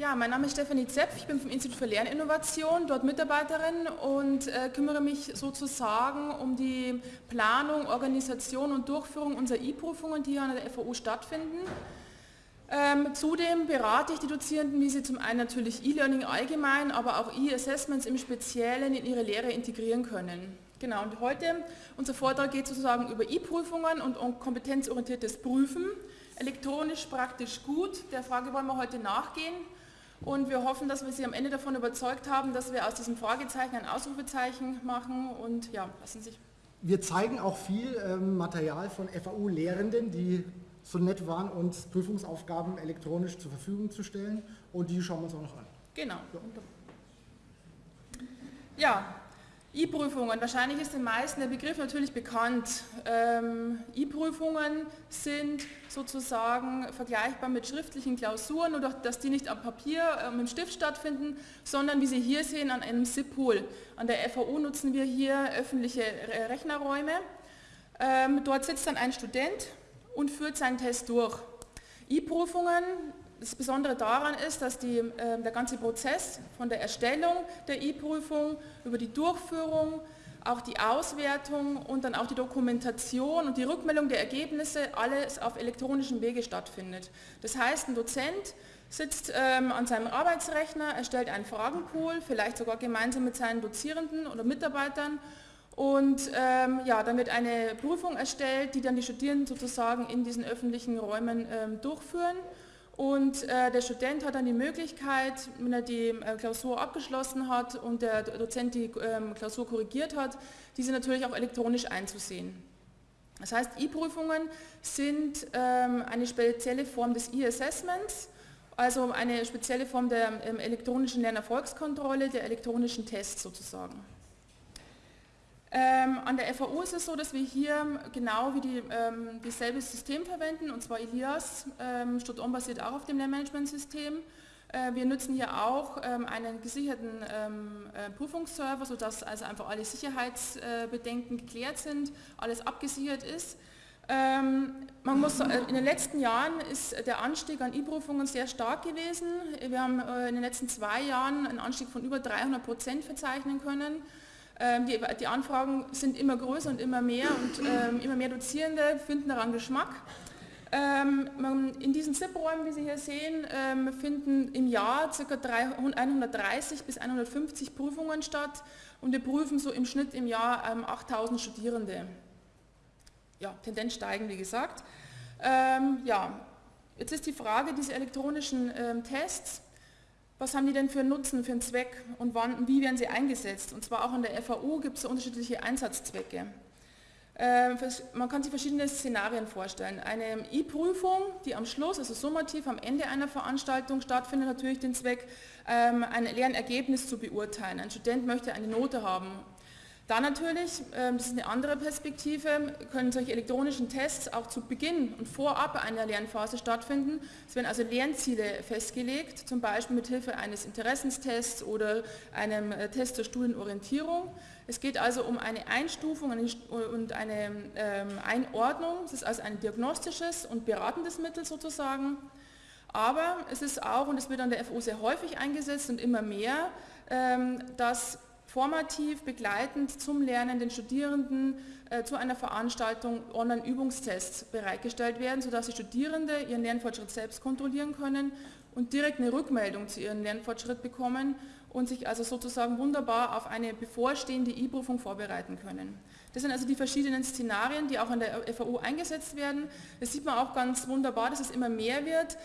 Ja, mein Name ist Stefanie Zepf, ich bin vom Institut für Lerninnovation, dort Mitarbeiterin und äh, kümmere mich sozusagen um die Planung, Organisation und Durchführung unserer E-Prüfungen, die hier an der FAU stattfinden. Ähm, zudem berate ich die Dozierenden, wie sie zum einen natürlich E-Learning allgemein, aber auch E-Assessments im Speziellen in ihre Lehre integrieren können. Genau, und heute, unser Vortrag geht sozusagen über E-Prüfungen und um kompetenzorientiertes Prüfen. Elektronisch praktisch gut, der Frage wollen wir heute nachgehen. Und wir hoffen, dass wir Sie am Ende davon überzeugt haben, dass wir aus diesem Fragezeichen ein Ausrufezeichen machen und ja, lassen sich. Wir zeigen auch viel ähm, Material von FAU-Lehrenden, die so nett waren, uns Prüfungsaufgaben elektronisch zur Verfügung zu stellen und die schauen wir uns auch noch an. Genau. Ja, E-Prüfungen, wahrscheinlich ist den meisten der Begriff natürlich bekannt. Ähm, E-Prüfungen sind sozusagen vergleichbar mit schriftlichen Klausuren, nur dass die nicht am Papier äh, mit dem Stift stattfinden, sondern wie Sie hier sehen an einem SIP-Pool. An der FAU nutzen wir hier öffentliche Rechnerräume. Ähm, dort sitzt dann ein Student und führt seinen Test durch. E-Prüfungen das Besondere daran ist, dass die, äh, der ganze Prozess von der Erstellung der E-Prüfung über die Durchführung, auch die Auswertung und dann auch die Dokumentation und die Rückmeldung der Ergebnisse alles auf elektronischem Wege stattfindet. Das heißt, ein Dozent sitzt ähm, an seinem Arbeitsrechner, erstellt einen Fragenpool, vielleicht sogar gemeinsam mit seinen Dozierenden oder Mitarbeitern und ähm, ja, dann wird eine Prüfung erstellt, die dann die Studierenden sozusagen in diesen öffentlichen Räumen ähm, durchführen und äh, der Student hat dann die Möglichkeit, wenn er die äh, Klausur abgeschlossen hat und der Dozent die ähm, Klausur korrigiert hat, diese natürlich auch elektronisch einzusehen. Das heißt, E-Prüfungen sind ähm, eine spezielle Form des E-Assessments, also eine spezielle Form der ähm, elektronischen Lernerfolgskontrolle, der elektronischen Tests sozusagen. Ähm, an der FAU ist es so, dass wir hier genau wie die, ähm, dasselbe System verwenden, und zwar Elias, ähm, Stud-On basiert auch auf dem Lehrmanagementsystem. Äh, wir nutzen hier auch ähm, einen gesicherten ähm, äh, Prüfungsserver, sodass also einfach alle Sicherheitsbedenken geklärt sind, alles abgesichert ist. Ähm, man muss, äh, in den letzten Jahren ist der Anstieg an E-Prüfungen sehr stark gewesen. Wir haben äh, in den letzten zwei Jahren einen Anstieg von über 300 Prozent verzeichnen können. Ähm, die, die, Anfragen sind immer größer und immer mehr und ähm, immer mehr Dozierende finden daran Geschmack. Ähm, in diesen ZIP-Räumen, wie Sie hier sehen, ähm, finden im Jahr ca. 130 bis 150 Prüfungen statt und wir prüfen so im Schnitt im Jahr 8000 ähm, Studierende. Ja, Tendenz steigen, wie gesagt. Ähm, ja, jetzt ist die Frage, diese elektronischen Tests, was haben die denn für einen Nutzen, für einen Zweck und wann, wie werden sie eingesetzt? Und zwar auch an der FAU gibt es unterschiedliche Einsatzzwecke. Ähm, man kann sich verschiedene Szenarien vorstellen. Eine E-Prüfung, die am Schluss, also summativ am Ende einer Veranstaltung stattfindet, natürlich den Zweck, ähm, ein Lernergebnis zu beurteilen. Ein Student möchte eine Note haben dann natürlich, ähm, das ist eine andere Perspektive, können solche elektronischen Tests auch zu Beginn und vorab einer Lernphase stattfinden. Es werden also Lernziele festgelegt, zum Beispiel mit Hilfe eines Interessenstests oder einem äh, Test zur Studienorientierung. Es geht also um eine Einstufung und eine ähm, Einordnung. Es ist also ein diagnostisches und beratendes Mittel sozusagen. Aber es ist auch, und es wird an der FU sehr häufig eingesetzt und immer mehr, ähm, dass formativ begleitend zum Lernen den Studierenden äh, zu einer Veranstaltung Online-Übungstests bereitgestellt werden, sodass die Studierende ihren Lernfortschritt selbst kontrollieren können und direkt eine Rückmeldung zu ihrem Lernfortschritt bekommen und sich also sozusagen wunderbar auf eine bevorstehende E-Prüfung vorbereiten können. Das sind also die verschiedenen Szenarien, die auch an der FAU eingesetzt werden. Das sieht man auch ganz wunderbar, dass es immer mehr wird.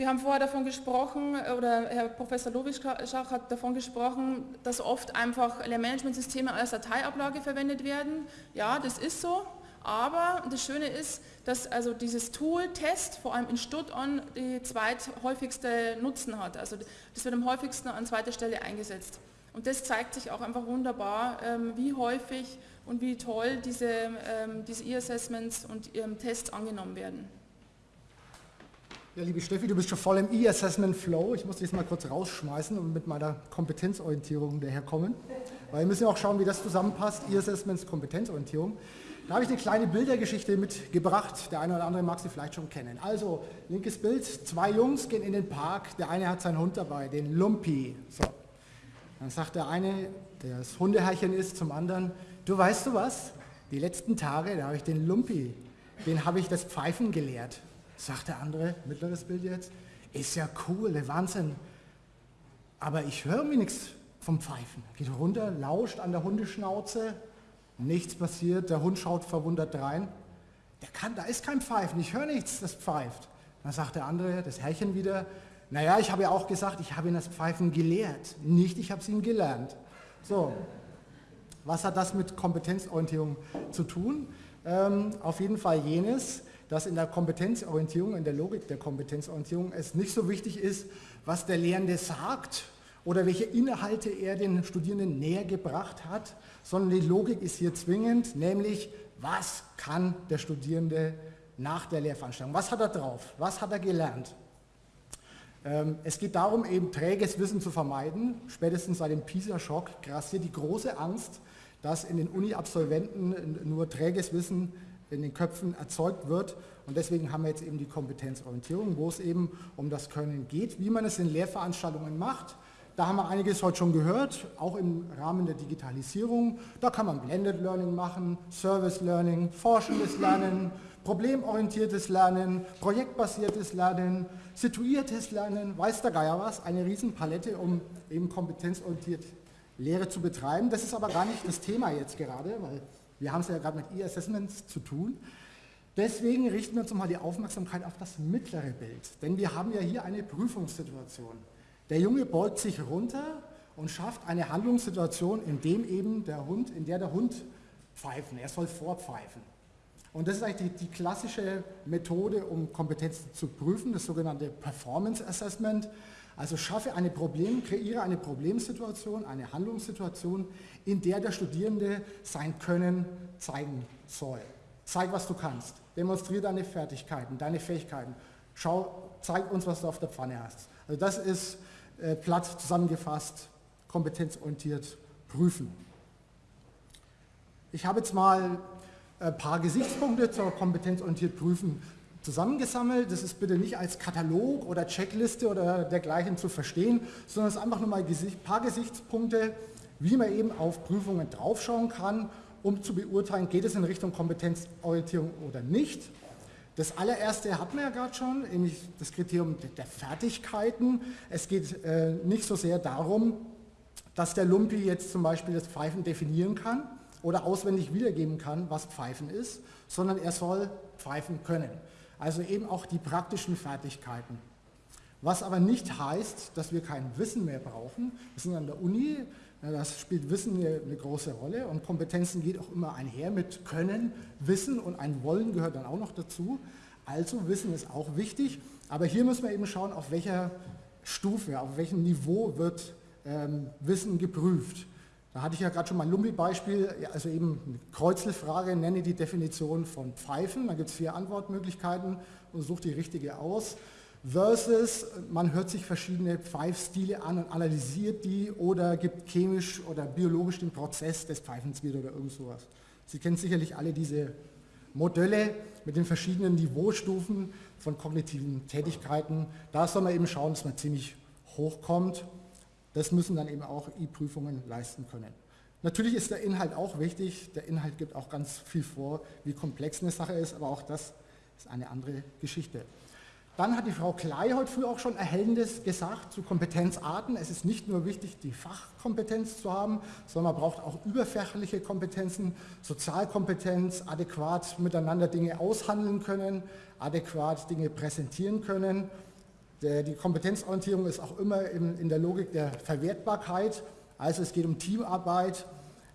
Wir haben vorher davon gesprochen, oder Herr Professor Lowischach hat davon gesprochen, dass oft einfach Lehrmanagementsysteme als Dateiablage verwendet werden. Ja, das ist so, aber das Schöne ist, dass also dieses Tool Test vor allem in Stutt-On die zweithäufigste Nutzen hat. Also das wird am häufigsten an zweiter Stelle eingesetzt. Und das zeigt sich auch einfach wunderbar, ähm, wie häufig und wie toll diese, ähm, diese E-Assessments und Tests angenommen werden. Ja, liebe Steffi, du bist schon voll im E-Assessment Flow. Ich muss dich mal kurz rausschmeißen und mit meiner Kompetenzorientierung daherkommen. Weil wir müssen auch schauen, wie das zusammenpasst, E-Assessments, Kompetenzorientierung. Da habe ich eine kleine Bildergeschichte mitgebracht. Der eine oder andere mag sie vielleicht schon kennen. Also, linkes Bild, zwei Jungs gehen in den Park. Der eine hat seinen Hund dabei, den Lumpi. So. Dann sagt der eine, der das Hundeherrchen ist, zum anderen, du weißt du was? Die letzten Tage, da habe ich den Lumpi, den habe ich das Pfeifen gelehrt. Sagt der andere, mittleres Bild jetzt, ist ja cool, der Wahnsinn. Aber ich höre mir nichts vom Pfeifen. Geht runter, lauscht an der Hundeschnauze, Nichts passiert, der Hund schaut verwundert rein. Der kann, da ist kein Pfeifen, ich höre nichts, das pfeift. Dann sagt der andere, das Herrchen wieder, naja, ich habe ja auch gesagt, ich habe ihn das Pfeifen gelehrt, nicht ich habe es ihm gelernt. So, was hat das mit Kompetenzorientierung zu tun? Ähm, auf jeden Fall jenes, dass in der Kompetenzorientierung, in der Logik der Kompetenzorientierung es nicht so wichtig ist, was der Lehrende sagt oder welche Inhalte er den Studierenden näher gebracht hat, sondern die Logik ist hier zwingend, nämlich was kann der Studierende nach der Lehrveranstaltung, was hat er drauf, was hat er gelernt. Ähm, es geht darum, eben träges Wissen zu vermeiden. Spätestens seit dem PISA-Schock grassiert die große Angst, dass in den Uni-Absolventen nur träges Wissen in den Köpfen erzeugt wird. Und deswegen haben wir jetzt eben die Kompetenzorientierung, wo es eben um das Können geht, wie man es in Lehrveranstaltungen macht, da haben wir einiges heute schon gehört, auch im Rahmen der Digitalisierung. Da kann man Blended Learning machen, Service Learning, forschendes Lernen, problemorientiertes Lernen, projektbasiertes Lernen, situiertes Lernen, weiß der Geier was, eine Riesenpalette, um eben kompetenzorientiert Lehre zu betreiben. Das ist aber gar nicht das Thema jetzt gerade, weil wir haben es ja gerade mit E-Assessments zu tun. Deswegen richten wir uns mal die Aufmerksamkeit auf das mittlere Bild, denn wir haben ja hier eine Prüfungssituation. Der Junge beugt sich runter und schafft eine Handlungssituation, in dem eben der Hund, in der der Hund pfeifen, er soll vorpfeifen. Und das ist eigentlich die, die klassische Methode, um Kompetenzen zu prüfen, das sogenannte Performance Assessment. Also schaffe eine Problem, kreiere eine Problemsituation, eine Handlungssituation, in der der Studierende sein Können zeigen soll. Zeig, was du kannst. Demonstriere deine Fertigkeiten, deine Fähigkeiten. Schau, zeig uns, was du auf der Pfanne hast. Also das ist äh, platt zusammengefasst, kompetenzorientiert prüfen. Ich habe jetzt mal ein paar Gesichtspunkte zur kompetenzorientiert prüfen zusammengesammelt. Das ist bitte nicht als Katalog oder Checkliste oder dergleichen zu verstehen, sondern es ist einfach nur mal ein paar Gesichtspunkte, wie man eben auf Prüfungen draufschauen kann, um zu beurteilen, geht es in Richtung Kompetenzorientierung oder nicht. Das allererste hatten wir ja gerade schon, nämlich das Kriterium der Fertigkeiten. Es geht äh, nicht so sehr darum, dass der Lumpi jetzt zum Beispiel das Pfeifen definieren kann oder auswendig wiedergeben kann, was Pfeifen ist, sondern er soll pfeifen können. Also eben auch die praktischen Fertigkeiten. Was aber nicht heißt, dass wir kein Wissen mehr brauchen. Wir sind an der Uni, das spielt Wissen eine, eine, große Rolle und Kompetenzen geht auch immer einher mit Können, Wissen und ein Wollen gehört dann auch noch dazu. Also Wissen ist auch wichtig, aber hier müssen wir eben schauen, auf welcher Stufe, auf welchem Niveau wird ähm, Wissen geprüft. Da hatte ich ja gerade schon mal ein Lumbi-Beispiel, also eben eine Kreuzelfrage, nenne die Definition von Pfeifen, da gibt es vier Antwortmöglichkeiten und sucht die richtige aus versus man hört sich verschiedene Pfeifstile an und analysiert die oder gibt chemisch oder biologisch den Prozess des Pfeifens wieder oder irgend sowas. Sie kennen sicherlich alle diese Modelle mit den verschiedenen Niveaustufen von kognitiven Tätigkeiten. Da soll man eben schauen, dass man ziemlich hoch kommt. Das müssen dann eben auch I-Prüfungen leisten können. Natürlich ist der Inhalt auch wichtig. Der Inhalt gibt auch ganz viel vor, wie komplex eine Sache ist, aber auch das ist eine andere Geschichte. Dann hat die Frau Klei heute früh auch schon Erhellendes gesagt zu Kompetenzarten. Es ist nicht nur wichtig, die Fachkompetenz zu haben, sondern man braucht auch überfächerliche Kompetenzen, Sozialkompetenz, adäquat miteinander Dinge aushandeln können, adäquat Dinge präsentieren können. Die Kompetenzorientierung ist auch immer in der Logik der Verwertbarkeit. Also es geht um Teamarbeit,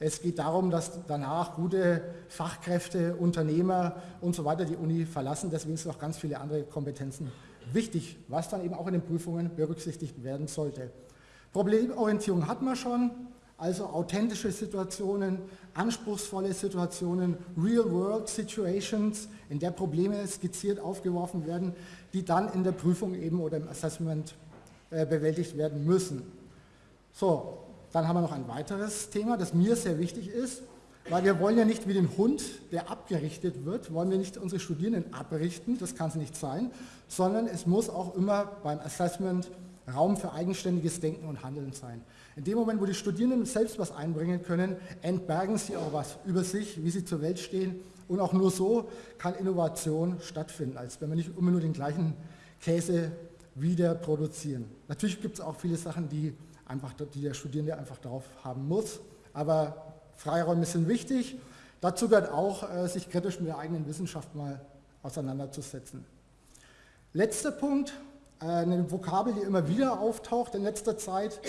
es geht darum, dass danach gute Fachkräfte, Unternehmer und so weiter die Uni verlassen. Deswegen sind noch ganz viele andere Kompetenzen wichtig, was dann eben auch in den Prüfungen berücksichtigt werden sollte. Problemorientierung hat man schon, also authentische Situationen, anspruchsvolle Situationen, Real-World-Situations, in der Probleme skizziert aufgeworfen werden, die dann in der Prüfung eben oder im Assessment äh, bewältigt werden müssen. So, dann haben wir noch ein weiteres Thema, das mir sehr wichtig ist. weil wir wollen ja nicht wie den Hund, der abgerichtet wird, wollen wir nicht unsere Studierenden abrichten, das kann es nicht sein, sondern es muss auch immer beim Assessment Raum für eigenständiges Denken und Handeln sein. In dem Moment, wo die Studierenden selbst was einbringen können, entbergen sie auch was über sich, wie sie zur Welt stehen und auch nur so kann Innovation stattfinden, als wenn wir nicht immer nur den gleichen Käse wieder produzieren. Natürlich gibt es auch viele Sachen, die, einfach, die der Studierende einfach drauf haben muss, aber Freiräume sind wichtig. Dazu gehört auch, äh, sich kritisch mit der eigenen Wissenschaft mal auseinanderzusetzen. Letzter Punkt, eine Vokabel, die immer wieder auftaucht in letzter Zeit,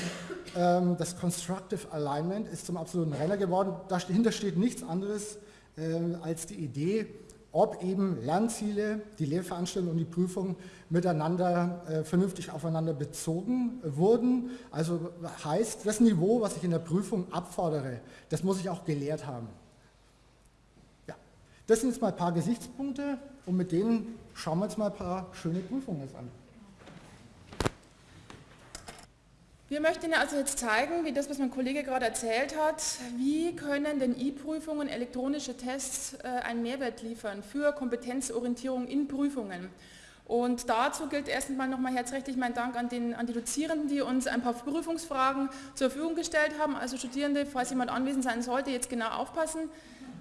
ähm, das Constructive Alignment ist zum absoluten Renner geworden. Dahinter steht nichts anderes äh, als die Idee, ob eben Lernziele, die Lehrveranstaltung und die Prüfung miteinander äh, vernünftig aufeinander bezogen wurden. Also heißt, das Niveau, was ich in der Prüfung abfordere, das muss ich auch gelehrt haben. Ja, das sind jetzt mal ein paar Gesichtspunkte und mit denen schauen wir uns mal ein paar schöne Prüfungen jetzt an. Wir möchten Ihnen also jetzt zeigen, wie das, was mein Kollege gerade erzählt hat, wie können denn E-Prüfungen, elektronische Tests äh, einen Mehrwert liefern für Kompetenzorientierung in Prüfungen. Und dazu gilt erst einmal nochmal herzlich mein Dank an, den, an die Dozierenden, die uns ein paar Prüfungsfragen zur Verfügung gestellt haben. Also Studierende, falls jemand anwesend sein sollte, jetzt genau aufpassen.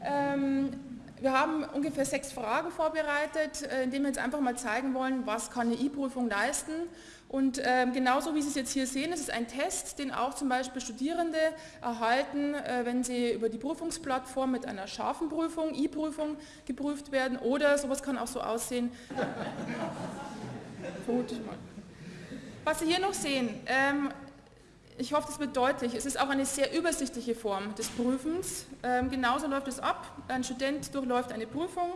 Ähm, wir haben ungefähr sechs Fragen vorbereitet, äh, indem wir jetzt einfach mal zeigen wollen, was kann eine E-Prüfung leisten. Und ähm, genauso wie Sie es jetzt hier sehen, ist es ein Test, den auch zum Beispiel Studierende erhalten, äh, wenn sie über die Prüfungsplattform mit einer scharfen Prüfung, E-Prüfung geprüft werden. Oder sowas kann auch so aussehen. Was Sie hier noch sehen, ähm, ich hoffe, das wird deutlich, es ist auch eine sehr übersichtliche Form des Prüfens. Ähm, genauso läuft es ab, ein Student durchläuft eine Prüfung,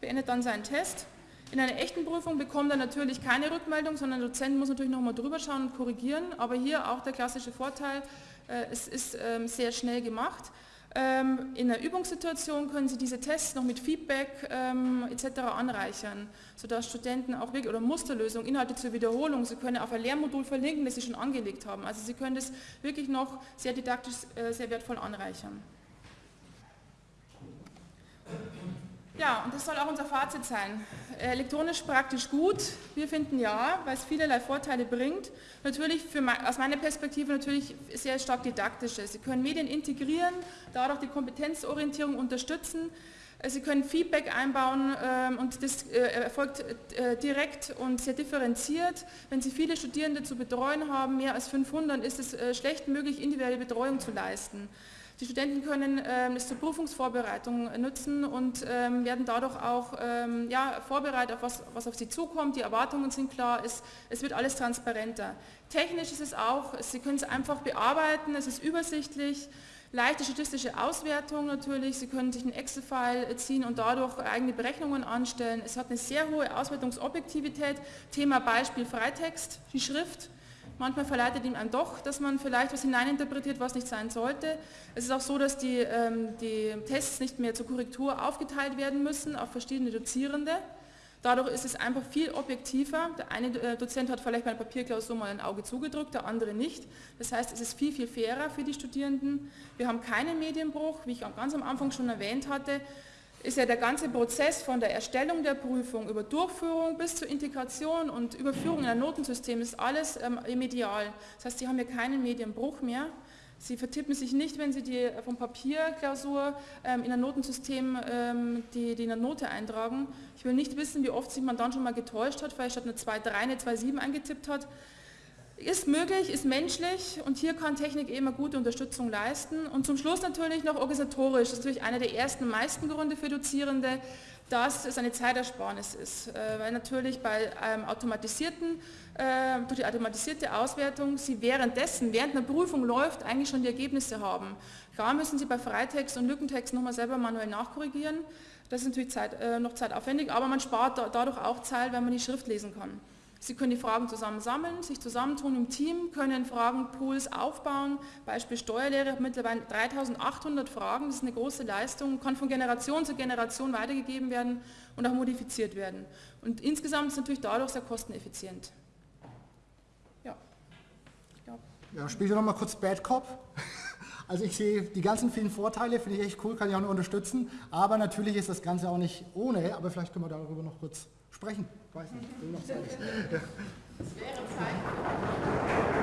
beendet dann seinen Test in einer echten Prüfung bekommt er natürlich keine Rückmeldung, sondern der Dozent muss natürlich nochmal drüber schauen und korrigieren. Aber hier auch der klassische Vorteil, äh, es ist ähm, sehr schnell gemacht. Ähm, in der Übungssituation können Sie diese Tests noch mit Feedback ähm, etc. anreichern, sodass Studenten auch wirklich, oder Musterlösung, Inhalte zur Wiederholung, Sie können auf ein Lehrmodul verlinken, das Sie schon angelegt haben. Also Sie können das wirklich noch sehr didaktisch, äh, sehr wertvoll anreichern. Ja, und das soll auch unser Fazit sein. Elektronisch praktisch gut, wir finden ja, weil es vielerlei Vorteile bringt. Natürlich für, aus meiner Perspektive natürlich sehr stark didaktische. Sie können Medien integrieren, dadurch die Kompetenzorientierung unterstützen. Sie können Feedback einbauen ähm, und das äh, erfolgt äh, direkt und sehr differenziert. Wenn Sie viele Studierende zu betreuen haben, mehr als 500, ist es äh, schlecht möglich, individuelle Betreuung zu leisten. Die Studenten können ähm, es zur Prüfungsvorbereitung nutzen und ähm, werden dadurch auch ähm, ja, vorbereitet auf was, was auf sie zukommt. Die Erwartungen sind klar, es, es wird alles transparenter. Technisch ist es auch, Sie können es einfach bearbeiten, es ist übersichtlich, leichte statistische Auswertung natürlich, Sie können sich einen Excel-File ziehen und dadurch eigene Berechnungen anstellen. Es hat eine sehr hohe Auswertungsobjektivität. Thema Beispiel Freitext, die Schrift Manchmal verleitet ihm einem doch, dass man vielleicht was hineininterpretiert, was nicht sein sollte. Es ist auch so, dass die, ähm, die Tests nicht mehr zur Korrektur aufgeteilt werden müssen auf verschiedene Dozierende. Dadurch ist es einfach viel objektiver. Der eine äh, Dozent hat vielleicht bei einer Papierklausur mal ein Auge zugedrückt, der andere nicht. Das heißt, es ist viel, viel fairer für die Studierenden. Wir haben keinen Medienbruch, wie ich ganz am Anfang schon erwähnt hatte ist ja der ganze Prozess von der Erstellung der Prüfung über Durchführung bis zur Integration und Überführung in ein Notensystem ist alles ähm, medial. Das heißt, Sie haben hier keinen Medienbruch mehr. Sie vertippen sich nicht, wenn Sie die vom Papierklausur ähm, in ein Notensystem ähm, die, die in eine Note eintragen. Ich will nicht wissen, wie oft sich man dann schon mal getäuscht hat, vielleicht statt eine 2,3 eine 2,7 eingetippt hat. Ist möglich, ist menschlich und hier kann Technik eben eine gute Unterstützung leisten. Und zum Schluss natürlich noch organisatorisch. Das ist natürlich einer der ersten meisten Gründe für Dozierende, dass es eine Zeitersparnis ist. Äh, weil natürlich bei einem automatisierten, äh, durch die automatisierte Auswertung Sie währenddessen, während einer Prüfung läuft, eigentlich schon die Ergebnisse haben. Klar müssen Sie bei Freitext und Lückentext nochmal selber manuell nachkorrigieren. Das ist natürlich Zeit, äh, noch zeitaufwendig, aber man spart dadurch auch Zeit, wenn man die Schrift lesen kann. Sie können die Fragen zusammen sammeln, sich zusammentun im Team, können Fragenpools aufbauen. Beispiel Steuerlehre hat mittlerweile 3800 Fragen, das ist eine große Leistung, kann von Generation zu Generation weitergegeben werden und auch modifiziert werden. Und insgesamt ist es natürlich dadurch sehr kosteneffizient. Ja. ja. ja spielst nochmal kurz Bad Cop? Also ich sehe die ganzen vielen Vorteile, finde ich echt cool, kann ich auch nur unterstützen. Aber natürlich ist das Ganze auch nicht ohne, aber vielleicht können wir darüber noch kurz sprechen. Ich weiß nicht, will noch sagen. Es wäre Zeit.